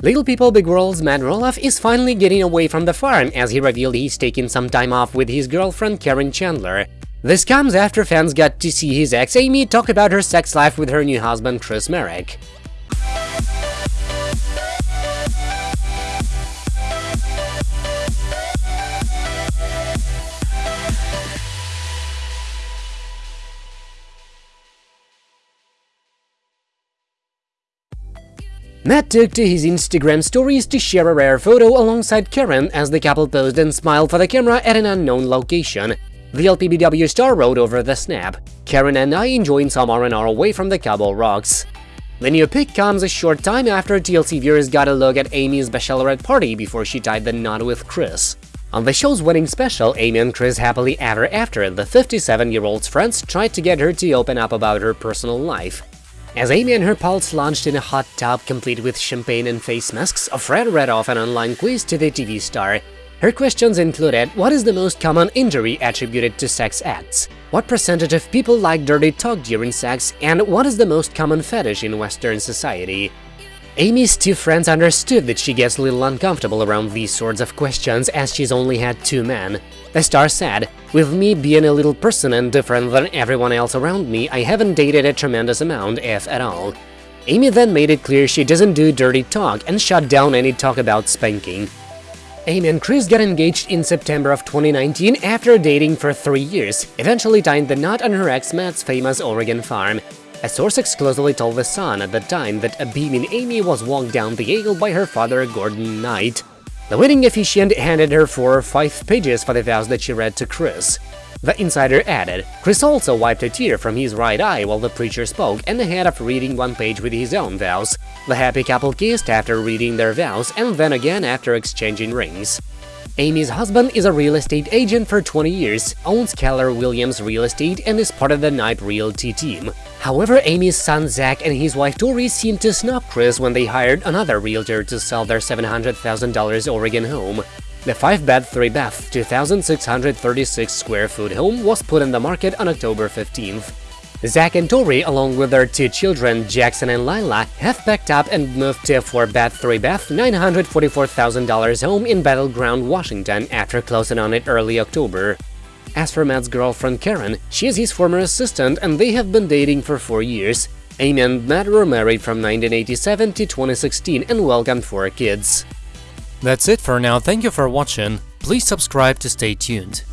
Little People Big World's Matt Roloff is finally getting away from the farm as he revealed he's taking some time off with his girlfriend Caryn Chandler. This comes after fans got to see his ex Amy talk about her sex life with her new husband Chris Marek. Matt took to his Instagram stories to share a rare photo alongside Caryn as the couple posed and smiled for the camera at an unknown location. The LPBW star wrote over the snap, Caryn and I enjoying some R&R away from the Cabo Rocks. The new pic comes a short time after TLC viewers got a look at Amy's bachelorette party before she tied the knot with Chris. On the show's wedding special, Amy and Chris happily ever after, the 57-year-old's friends tried to get her to open up about her personal life. As Amy and her pals launched in a hot tub complete with champagne and face masks, Fred read off an online quiz to the TV star. Her questions included what is the most common injury attributed to sex acts, what percentage of people like dirty talk during sex, and what is the most common fetish in Western society. Amy's two friends understood that she gets a little uncomfortable around these sorts of questions as she's only had two men. The star said, With me being a little person and different than everyone else around me, I haven't dated a tremendous amount, if at all. Amy then made it clear she doesn't do dirty talk and shut down any talk about spanking. Amy and Chris got engaged in September of 2019 after dating for three years, eventually tying the knot on her ex Matt's famous Oregon farm. A source exclusively told The Sun at the time that a beaming Amy was walked down the aisle by her father Gordon Knight. The wedding officiant handed her four or five pages for the vows that she read to Chris. The insider added, Chris also wiped a tear from his right eye while the preacher spoke and ahead of reading one page with his own vows. The happy couple kissed after reading their vows and then again after exchanging rings. Amy's husband is a real estate agent for 20 years, owns Keller Williams Real Estate and is part of the Knight Realty team. However, Amy's son Zach and his wife Tori seemed to snub Chris when they hired another realtor to sell their $700,000 Oregon home. The 5-bed, 3-bath, 2,636 square foot home was put in the market on October 15th. Zach and Tori, along with their two children, Jackson and Lilah, have packed up and moved to a 4-bed, 3-bath, $944,000 home in Battle Ground, Washington after closing on it early October. As for Matt's girlfriend Caryn, she is his former assistant and they have been dating for four years. Amy and Matt were married from 1987 to 2016 and welcomed four kids. That's it for now, thank you for watching, please subscribe to stay tuned.